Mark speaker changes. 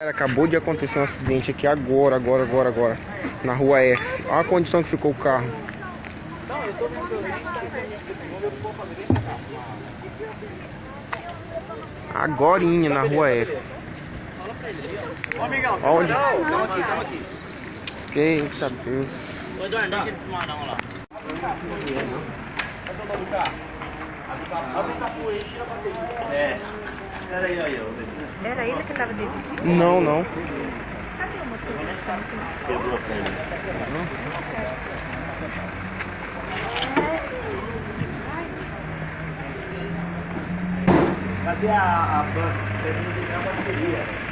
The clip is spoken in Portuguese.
Speaker 1: Acabou de acontecer um acidente aqui agora, agora, agora, agora. Na rua F. Olha a condição que ficou o carro. Agorinha na rua F. Olha. Eita Deus.
Speaker 2: É. Era aí, aí,
Speaker 3: Era ele que estava dirigindo?
Speaker 1: Não, não.
Speaker 3: Cadê o motorista?
Speaker 2: Quebrou a perna. Cadê a, a banca? Que ligar a bateria.